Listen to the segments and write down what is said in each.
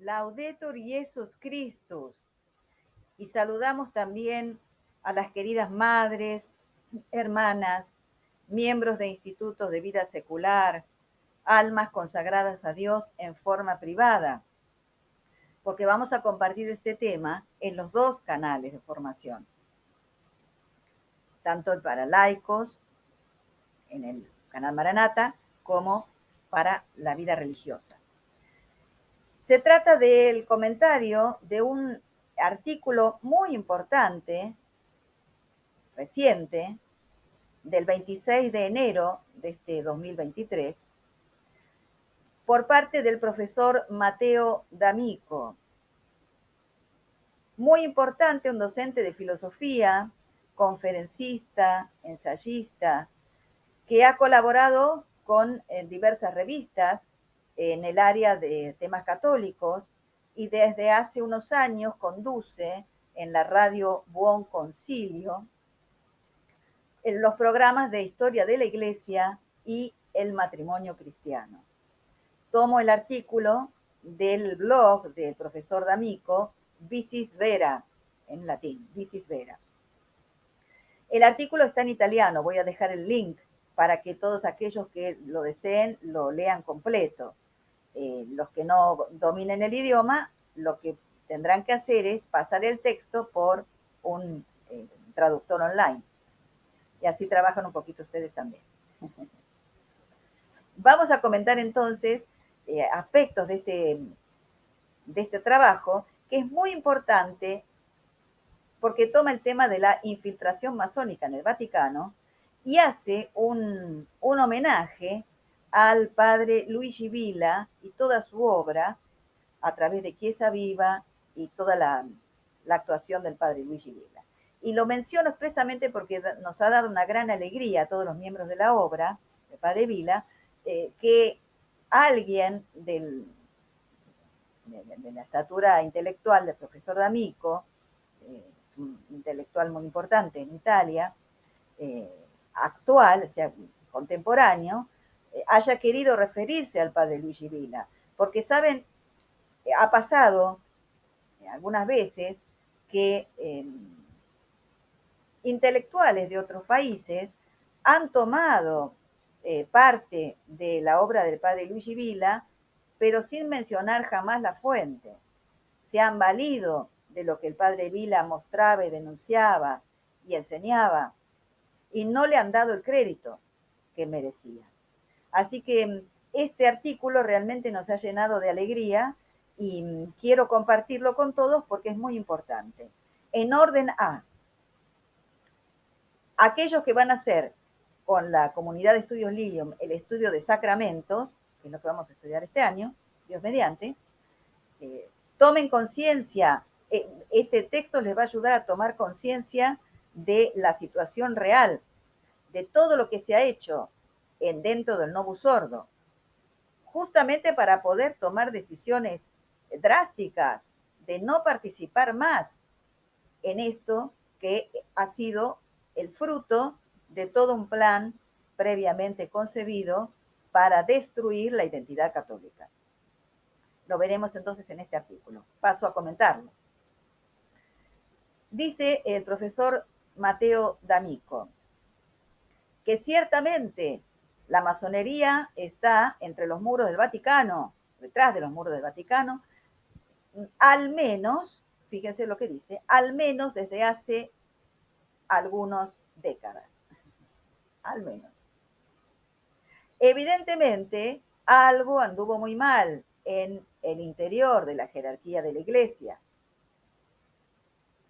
Laudetur Jesus Christus. Y saludamos también a las queridas madres, hermanas, miembros de institutos de vida secular, almas consagradas a Dios en forma privada, porque vamos a compartir este tema en los dos canales de formación, tanto para laicos en el canal Maranata como para la vida religiosa. Se trata del comentario de un artículo muy importante, reciente, del 26 de enero de este 2023, por parte del profesor Mateo D'Amico. Muy importante, un docente de filosofía, conferencista, ensayista, que ha colaborado con eh, diversas revistas en el área de temas católicos y desde hace unos años conduce en la radio Buon Concilio en los programas de historia de la iglesia y el matrimonio cristiano. Tomo el artículo del blog del profesor D'Amico, Vicis Vera, en latín, Vicis Vera. El artículo está en italiano, voy a dejar el link para que todos aquellos que lo deseen lo lean completo. Eh, los que no dominen el idioma, lo que tendrán que hacer es pasar el texto por un eh, traductor online. Y así trabajan un poquito ustedes también. Vamos a comentar entonces eh, aspectos de este, de este trabajo, que es muy importante porque toma el tema de la infiltración masónica en el Vaticano y hace un, un homenaje al padre Luigi Villa y toda su obra a través de Chiesa Viva y toda la, actuación del padre Luigi Villa. Y lo menciono expresamente porque nos ha dado una gran alegría a todos los miembros de la obra, el padre Vila, eh, que alguien del, de, la estatura intelectual del profesor D'Amico, eh, es un intelectual muy importante en Italia, eh, actual, o sea, contemporáneo, eh, haya querido referirse al padre Luigi Vila, porque saben, eh, ha pasado eh, algunas veces que intelectuales de otros países han tomado parte de la obra del padre Luigi Vila, pero sin mencionar jamás la fuente. Se han valido de lo que el padre Vila mostraba y denunciaba y enseñaba, y no le han dado el crédito que merecía. Así que mm, este artículo realmente nos ha llenado de alegría y mm, quiero compartirlo con todos porque es muy importante. En orden A, aquellos que van a hacer con la comunidad de estudios Lilium el estudio de sacramentos, que es lo que vamos a estudiar este año, Dios mediante, eh, tomen conciencia, eh, este texto les va a ayudar a tomar conciencia de la situación real, de todo lo que se ha hecho en dentro del Novus Sordo, justamente para poder tomar decisiones drásticas de no participar más en esto que ha sido el fruto de todo un plan previamente concebido para destruir la identidad católica. Lo veremos entonces en este artículo. Paso a comentarlo. Dice el profesor Mateo D'Amico que ciertamente la masonería está entre los muros del Vaticano, detrás de los muros del Vaticano, al menos, fíjense lo que dice, al menos desde hace algunas décadas. Al menos. Evidentemente, algo anduvo muy mal en el interior de la jerarquía de la Iglesia.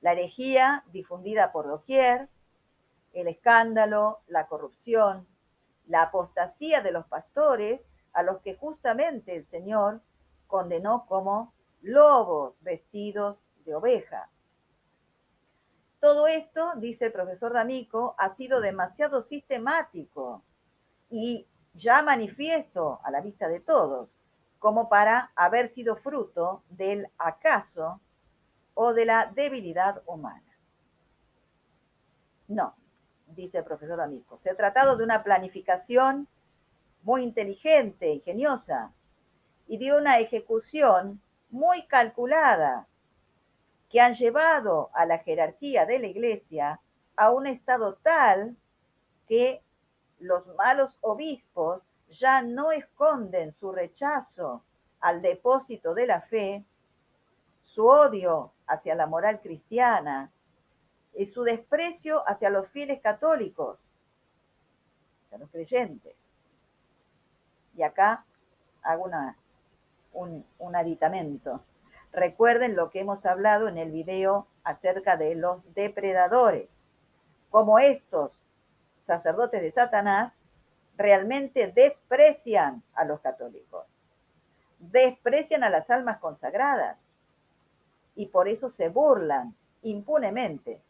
La herejía difundida por doquier, el escándalo, la corrupción, la apostasía de los pastores a los que justamente el Señor condenó como lobos vestidos de oveja. Todo esto, dice el profesor D'Amico, ha sido demasiado sistemático y ya manifiesto a la vista de todos, como para haber sido fruto del acaso o de la debilidad humana. No, dice el profesor Amico. Se ha tratado de una planificación muy inteligente, ingeniosa, y de una ejecución muy calculada que han llevado a la jerarquía de la iglesia a un estado tal que los malos obispos ya no esconden su rechazo al depósito de la fe, su odio hacia la moral cristiana y su desprecio hacia los fieles católicos, hacia los creyentes. Y acá hago un, un aditamento. Recuerden lo que hemos hablado en el video acerca de los depredadores, como estos sacerdotes de Satanás realmente desprecian a los católicos, desprecian a las almas consagradas y por eso se burlan impunemente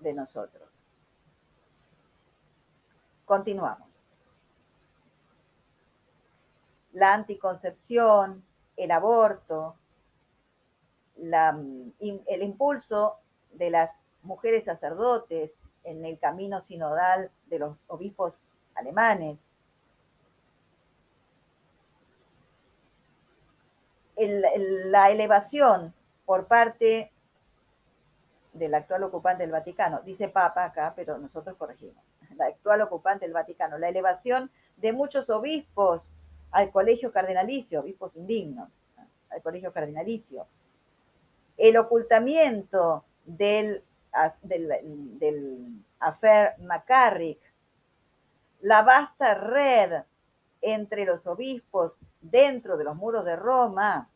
de nosotros. Continuamos. La anticoncepción, el aborto, el impulso de las mujeres sacerdotes en el camino sinodal de los obispos alemanes, la elevación por parte del actual ocupante del Vaticano, dice Papa acá, pero nosotros corregimos, la actual ocupante del Vaticano, la elevación de muchos obispos al colegio cardinalicio, obispos indignos, al colegio cardinalicio, el ocultamiento del, del, del affair McCarrick, la vasta red entre los obispos dentro de los muros de Roma,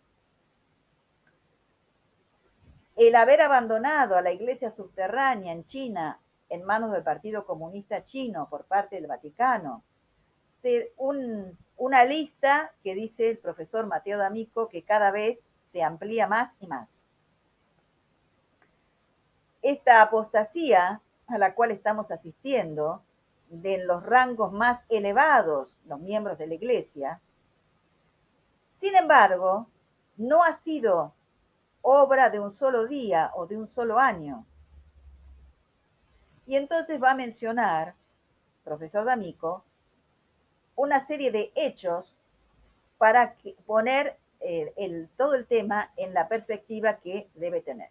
el haber abandonado a la iglesia subterránea en China en manos del Partido Comunista Chino por parte del Vaticano, una lista que dice el profesor Mateo D'Amico que cada vez se amplía más y más. Esta apostasía a la cual estamos asistiendo de los rangos más elevados, los miembros de la Iglesia, sin embargo, no ha sido obra de un solo día o de un solo año. Y entonces va a mencionar, profesor D'Amico, una serie de hechos para poner eh, todo el tema en la perspectiva que debe tener.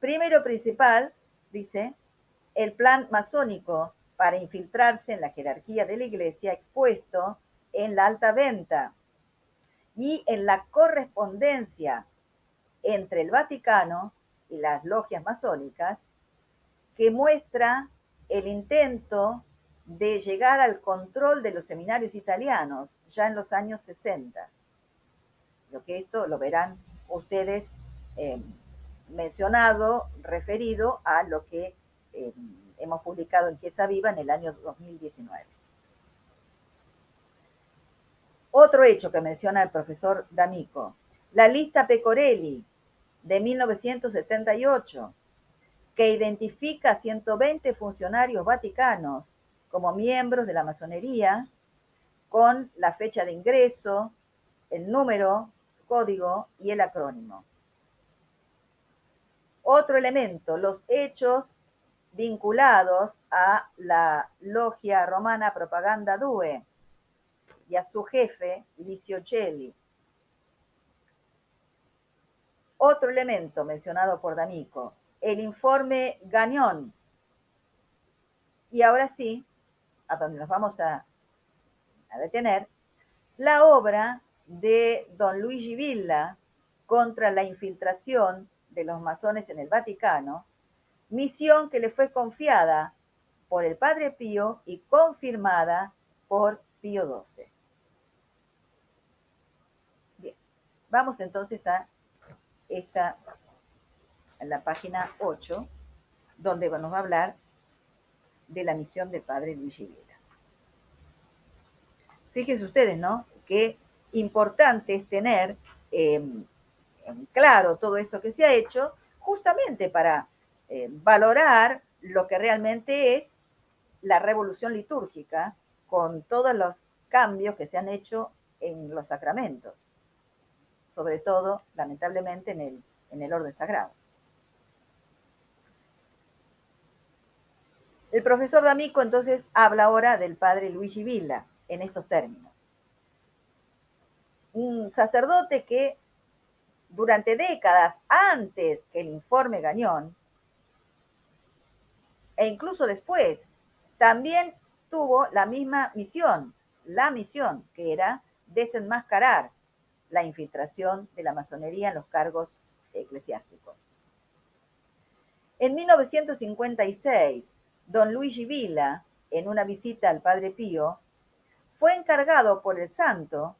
Primero principal, dice, el plan masónico para infiltrarse en la jerarquía de la iglesia expuesto en la alta venta y en la correspondencia entre el Vaticano y las logias masónicas que muestra el intento de llegar al control de los seminarios italianos ya en los años 60. Lo que esto lo verán ustedes eh, mencionado, referido a lo que eh, hemos publicado en Chiesa Viva en el año 2019. Otro hecho que menciona el profesor D'Amico, la lista Pecorelli de 1978, que identifica a 120 funcionarios vaticanos como miembros de la masonería, con la fecha de ingreso, el número, código y el acrónimo. Otro elemento, los hechos vinculados a la logia romana Propaganda Due y a su jefe, Licio Celli. Otro elemento mencionado por D'Amico, el informe Gañón. Y ahora sí, a donde nos vamos a, a detener, la obra de don Luigi Villa contra la infiltración de los masones en el Vaticano, misión que le fue confiada por el Padre Pío y confirmada por Pío XII. Bien, vamos entonces a esta, en la página 8, donde nos va a hablar de la misión del Padre Luis Villa. Fíjense ustedes, ¿no? Qué importante es tener eh, claro todo esto que se ha hecho, justamente para eh, valorar lo que realmente es la revolución litúrgica con todos los cambios que se han hecho en los sacramentos, sobre todo, lamentablemente, en el, en el orden sagrado. El profesor D'Amico entonces habla ahora del padre Luigi Villa en estos términos. un sacerdote que durante décadas antes que el informe Gañón, e incluso después, también tuvo la misma misión, la misión que era desenmascarar la infiltración de la masonería en los cargos eclesiásticos. En 1956, don Luigi Villa, en una visita al Padre Pío, fue encargado por el santo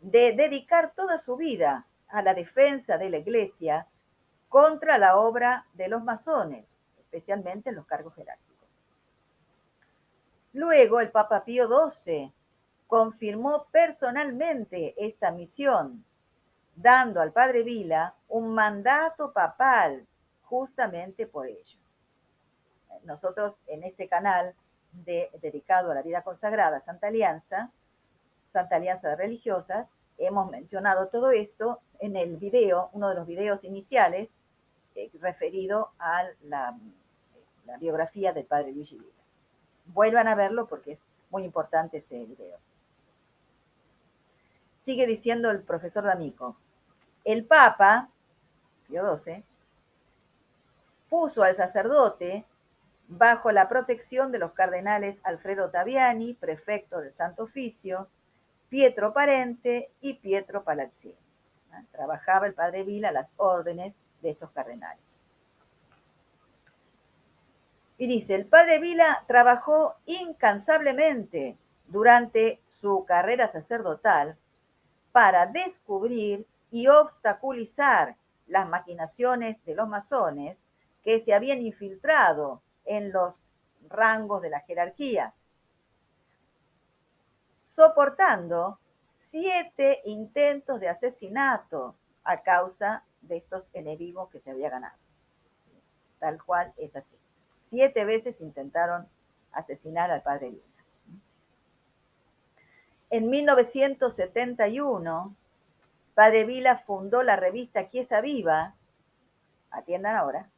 de dedicar toda su vida a la defensa de la Iglesia contra la obra de los masones, especialmente en los cargos jerárquicos. Luego el Papa Pío XII confirmó personalmente esta misión, dando al Padre Vila un mandato papal justamente por ello. Nosotros en este canal dedicado a la vida consagrada, Santa Alianza, Santa Alianza de Religiosas, hemos mencionado todo esto en el video, uno de los videos iniciales, eh, referido a la, biografía del padre Luigi Villa. Vuelvan a verlo porque es muy importante ese video. Sigue diciendo el profesor D'Amico, el Papa, Pío XII, puso al sacerdote bajo la protección de los cardenales Alfredo Taviani, prefecto del Santo Oficio, Pietro Parente y Pietro Palazzini. Trabajaba el padre Vila las órdenes de estos cardenales. Y dice, el padre Vila trabajó incansablemente durante su carrera sacerdotal para descubrir y obstaculizar las maquinaciones de los masones que se habían infiltrado en los rangos de la jerarquía, soportando siete intentos de asesinato a causa de estos enemigos que se había ganado. Tal cual es así. Siete veces intentaron asesinar al padre Vila. En 1971, Padre Vila fundó la revista Quiesa Viva, atiendan ahora,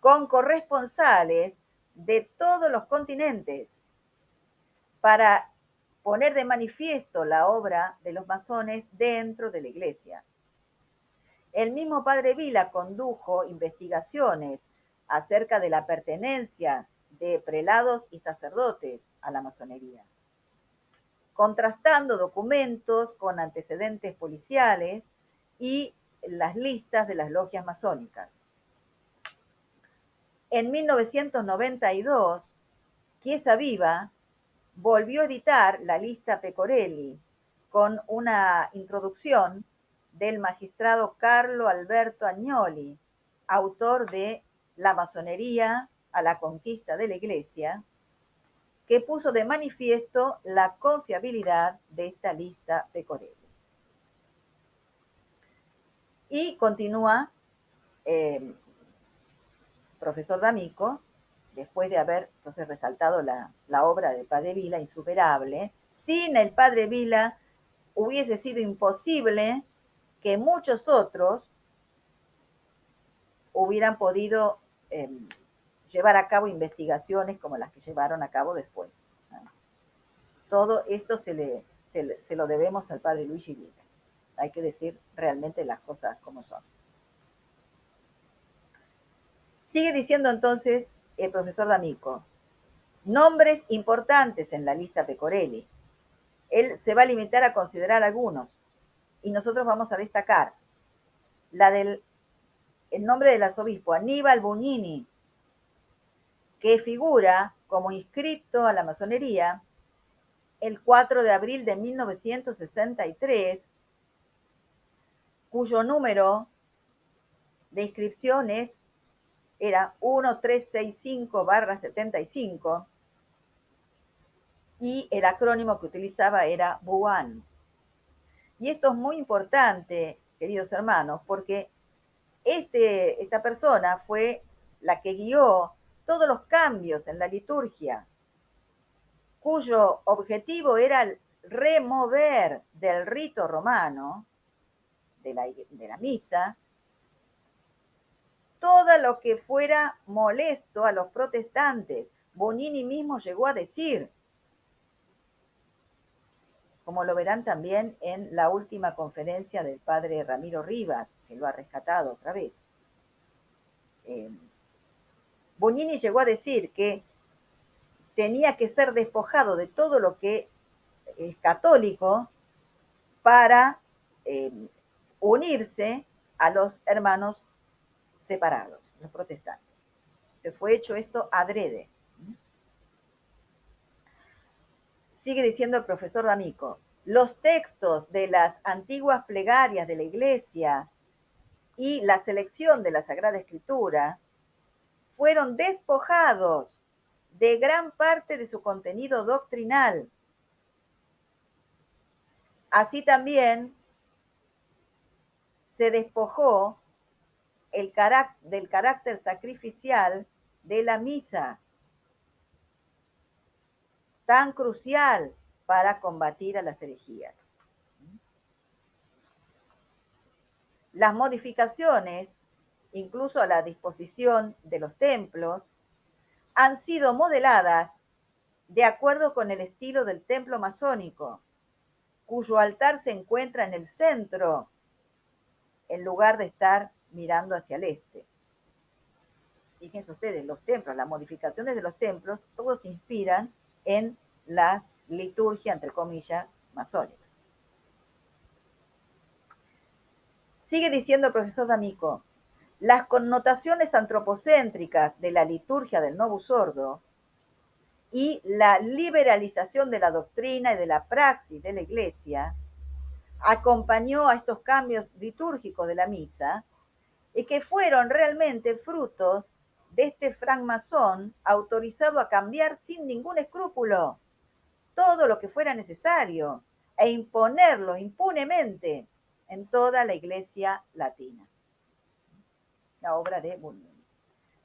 con corresponsales de todos los continentes para poner de manifiesto la obra de los masones dentro de la iglesia. El mismo padre Vila condujo investigaciones acerca de la pertenencia de prelados y sacerdotes a la masonería, contrastando documentos con antecedentes policiales y las listas de las logias masónicas. En 1992, Chiesa Viva volvió a editar la lista Pecorelli con una introducción del magistrado Carlo Alberto Agnoli, autor de La masonería a la conquista de la Iglesia, que puso de manifiesto la confiabilidad de esta lista Pecorelli. Y continúa eh, profesor D'Amico, después de haber entonces resaltado la, obra del Padre Vila, insuperable, sin el Padre Vila hubiese sido imposible que muchos otros hubieran podido em, llevar a cabo investigaciones como las que llevaron a cabo después. Todo esto se, le, se, lo debemos al padre Luigi Vila. Hay que decir realmente las cosas como son. Sigue diciendo entonces el profesor D'Amico, nombres importantes en la lista Pecorelli. Él se va a limitar a considerar algunos y nosotros vamos a destacar la del el nombre del arzobispo Aníbal Bugnini, que figura como inscrito a la masonería el 4 de abril de 1963, cuyo número de inscripción es era 1365-75 y el acrónimo que utilizaba era BUAN. Y esto es muy importante, queridos hermanos, porque este, esta persona fue la que guió todos los cambios en la liturgia, cuyo objetivo era remover del rito romano, de la, de la misa, todo lo que fuera molesto a los protestantes. Bonini mismo llegó a decir, como lo verán también en la última conferencia del padre Ramiro Rivas, lo ha rescatado otra vez. Eh, Bonini llegó a decir que tenía que ser despojado de todo lo que es católico para eh, unirse a los hermanos separados, los protestantes. Se fue hecho esto adrede. Sigue diciendo el profesor D'Amico, los textos de las antiguas plegarias de la iglesia y la selección de la Sagrada Escritura fueron despojados de gran parte de su contenido doctrinal. Así también se despojó el del carácter sacrificial de la misa, tan crucial para combatir a las herejías. Las modificaciones, incluso a la disposición de los templos, han sido modeladas de acuerdo con el estilo del templo masónico, cuyo altar se encuentra en el centro, en lugar de estar mirando hacia el este. Fíjense ustedes, los templos, las modificaciones de los templos, todos se inspiran en la liturgia, entre comillas, masónica. Sigue diciendo el profesor D'Amico, las connotaciones antropocéntricas de la liturgia del Novus Sordo y la liberalización de la doctrina y de la praxis de la Iglesia acompañó a estos cambios litúrgicos de la misa y que fueron realmente frutos de este francmasón autorizado a cambiar sin ningún escrúpulo todo lo que fuera necesario e imponerlo impunemente en toda la iglesia latina. La obra de Bunyan.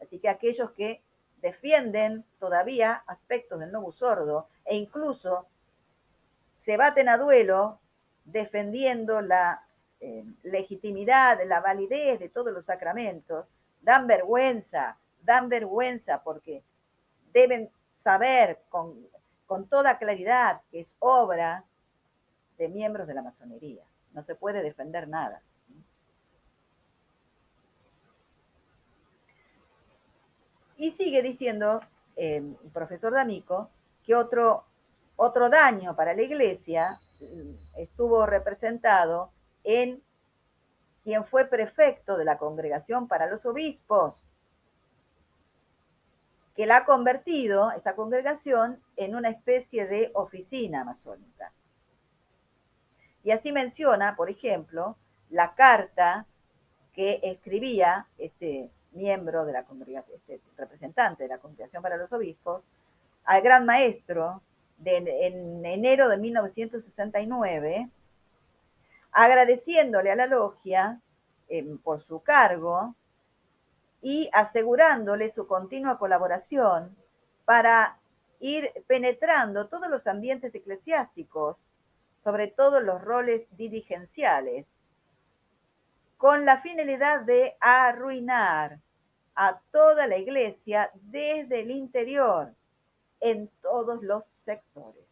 Así que aquellos que defienden todavía aspectos del nuevo sordo e incluso se baten a duelo defendiendo la eh, legitimidad, la validez de todos los sacramentos, dan vergüenza, dan vergüenza porque deben saber con, con toda claridad que es obra de miembros de la masonería. No se puede defender nada. Y sigue diciendo eh, el profesor D'Amico que otro, otro daño para la iglesia mm, estuvo representado en quien fue prefecto de la congregación para los obispos, que la ha convertido, esa congregación, en una especie de oficina masónica. Y así menciona, por ejemplo, la carta que escribía este miembro de la congregación, este representante de la congregación para los obispos, al gran maestro en enero de 1969, agradeciéndole a la logia em, por su cargo y asegurándole su continua colaboración para ir penetrando todos los ambientes eclesiásticos, sobre todo los roles dirigenciales, con la finalidad de arruinar a toda la iglesia desde el interior, en todos los sectores.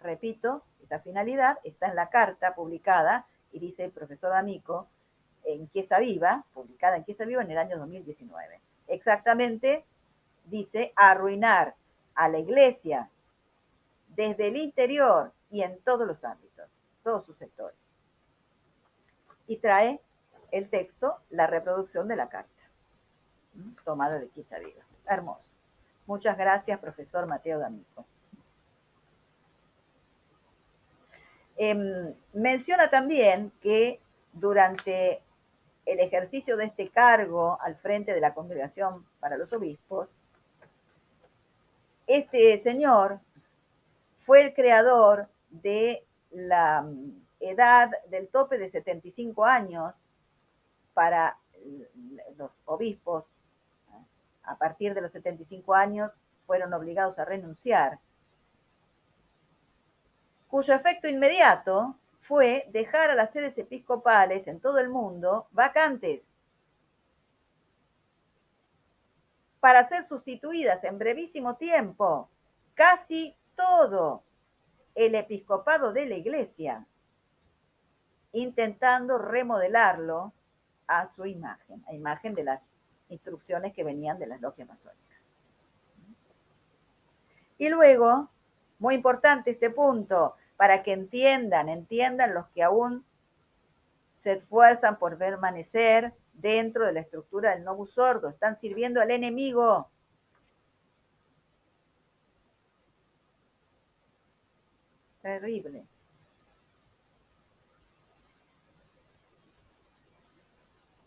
Repito, esta finalidad está en la carta publicada, y dice el profesor D'Amico, en Quiesa Viva, publicada en Quiesa Viva en el año 2019. Exactamente dice arruinar a la iglesia desde el interior y en todos los ámbitos, todos sus sectores. Y trae el texto, la reproducción de la carta, tomada de Quiesa Viva. Hermoso. Muchas gracias, profesor Mateo D'Amico. Em, menciona también que durante el ejercicio de este cargo al frente de la congregación para los obispos, este señor fue el creador de la edad del tope de 75 años para los obispos. A partir de los 75 años fueron obligados a renunciar cuyo efecto inmediato fue dejar a las sedes episcopales en todo el mundo vacantes para ser sustituidas en brevísimo tiempo. Casi todo el episcopado de la iglesia, intentando remodelarlo a su imagen, a imagen de las instrucciones que venían de las logias masónicas. Y luego, muy importante este punto, para que entiendan, entiendan los que aún se esfuerzan por permanecer dentro de la estructura del novus sordo, están sirviendo al enemigo. Terrible.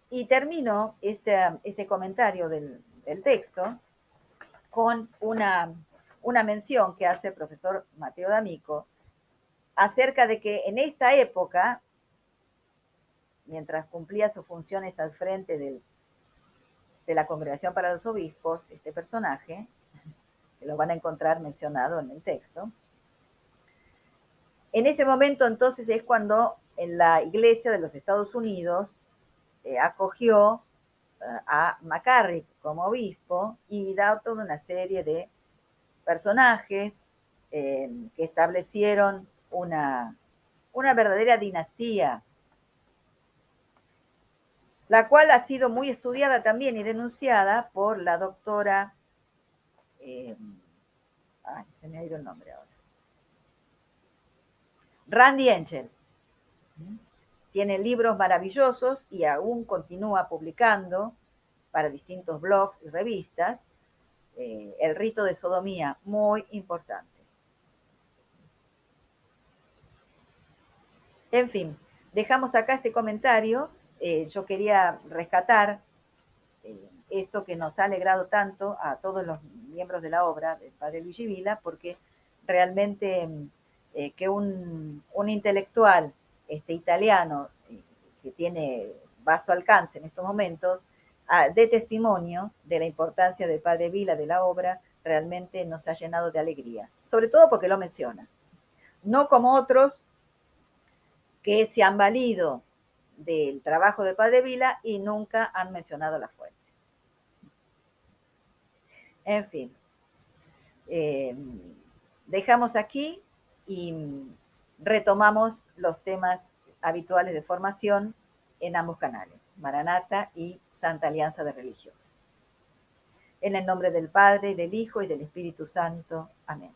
Y termino este, este comentario del, del texto con una, una mención que hace el profesor Mateo D'Amico acerca de que en esta época, mientras cumplía sus funciones al frente del, de la Congregación para los Obispos, este personaje, que lo van a encontrar mencionado en el texto, en ese momento entonces es cuando en la Iglesia de los Estados Unidos eh, acogió eh, a McCarrick como obispo y da toda una serie de personajes eh, que establecieron una, una verdadera dinastía, la cual ha sido muy estudiada también y denunciada por la doctora, ay, se me ha ido el nombre ahora, Randy Engel tiene libros maravillosos y aún continúa publicando para distintos blogs y revistas. Eh, el rito de sodomía, muy importante. En fin, dejamos acá este comentario. Eh, yo quería rescatar eh, esto que nos ha alegrado tanto a todos los miembros de la obra del padre Luigi Vila, porque realmente que un, un intelectual este, italiano, eh, que tiene vasto alcance en estos momentos, ah, de testimonio de la importancia del padre Vila de la obra, realmente nos ha llenado de alegría, sobre todo porque lo menciona. No como otros que se han valido del trabajo de padre Vila y nunca han mencionado la fuente. En fin, eh, dejamos aquí y retomamos los temas habituales de formación en ambos canales, Maranata y Santa Alianza de Religiosa. En el nombre del Padre, del Hijo y del Espíritu Santo. Amén.